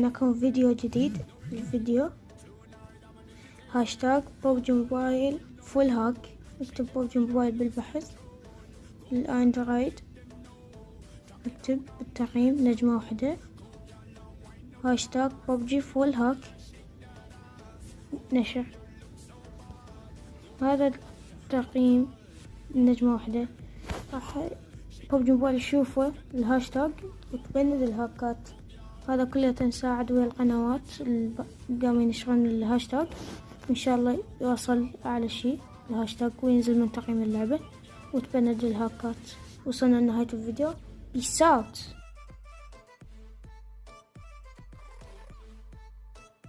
لكم فيديو جديد الفيديو هاشتاج بوبجي موبايل full hack اكتب بوبجي موبايل بالبحث الأندرويد اكتب بالتقييم نجمة واحدة هاشتاج ببجي full hack نشر. هذا التقييم نجمة واحدة. راح ببجي موبايل يشوفه الهاشتاج وتبند الهاكات. هذا كله تنساعد ويا القنوات اللي قاموا ينشرون الهاشتاج. إن شاء الله يوصل أعلى شي الهاشتاج وينزل من تقييم اللعبة وتبند الهاكات وصلنا لنهاية الفيديو. peace out